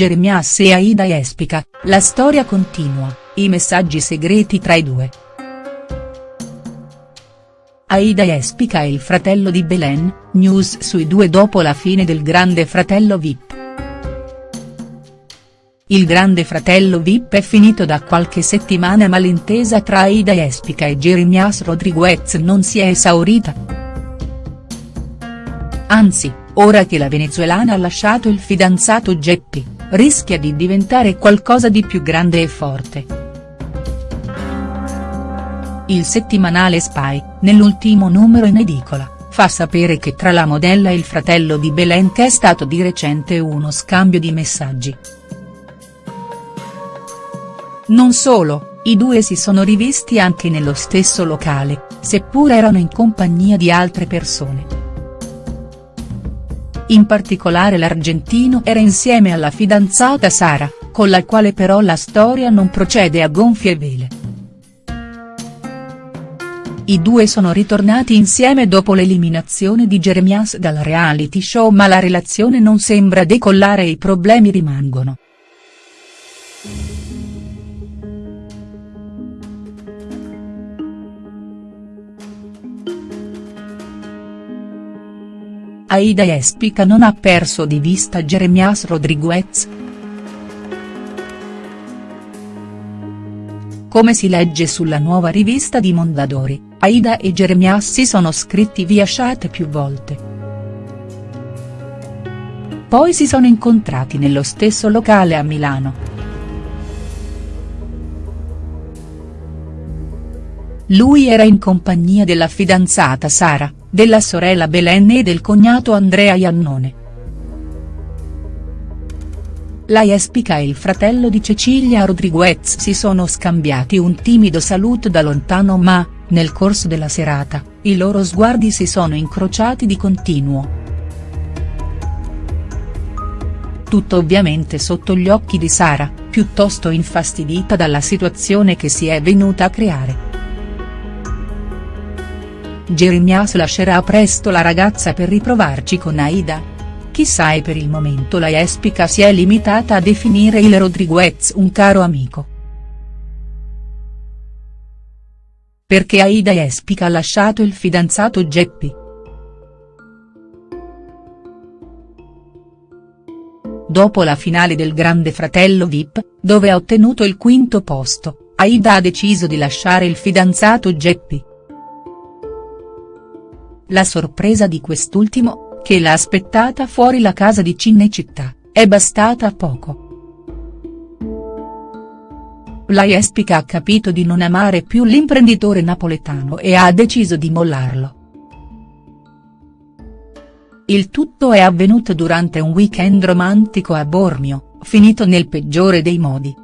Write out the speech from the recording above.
Jeremias e Aida Espica, la storia continua, i messaggi segreti tra i due. Aida Espica e il fratello di Belen, news sui due dopo la fine del Grande Fratello Vip. Il Grande Fratello Vip è finito da qualche settimana ma l'intesa tra Aida Espica e Jeremias Rodriguez non si è esaurita. Anzi, ora che la venezuelana ha lasciato il fidanzato Geppi, rischia di diventare qualcosa di più grande e forte. Il settimanale Spy, nell'ultimo numero in edicola, fa sapere che tra la modella e il fratello di Belen c'è stato di recente uno scambio di messaggi. Non solo, i due si sono rivisti anche nello stesso locale, seppur erano in compagnia di altre persone. In particolare l'argentino era insieme alla fidanzata Sara, con la quale però la storia non procede a gonfie vele. I due sono ritornati insieme dopo l'eliminazione di Jeremias dal reality show ma la relazione non sembra decollare e i problemi rimangono. Aida Espica non ha perso di vista Jeremias Rodriguez. Come si legge sulla nuova rivista di Mondadori, Aida e Jeremias si sono scritti via chat più volte. Poi si sono incontrati nello stesso locale a Milano. Lui era in compagnia della fidanzata Sara, della sorella Belen e del cognato Andrea Iannone. La Jespica e il fratello di Cecilia Rodriguez si sono scambiati un timido saluto da lontano ma, nel corso della serata, i loro sguardi si sono incrociati di continuo. Tutto ovviamente sotto gli occhi di Sara, piuttosto infastidita dalla situazione che si è venuta a creare. Jeremias lascerà presto la ragazza per riprovarci con Aida? Chissà e per il momento la Jespica si è limitata a definire il Rodriguez un caro amico. Perché Aida Espica ha lasciato il fidanzato Geppi. Dopo la finale del Grande Fratello Vip, dove ha ottenuto il quinto posto, Aida ha deciso di lasciare il fidanzato Geppi. La sorpresa di quest'ultimo, che l'ha aspettata fuori la casa di Cinecittà, è bastata a poco. La Jespica ha capito di non amare più l'imprenditore napoletano e ha deciso di mollarlo. Il tutto è avvenuto durante un weekend romantico a Bormio, finito nel peggiore dei modi.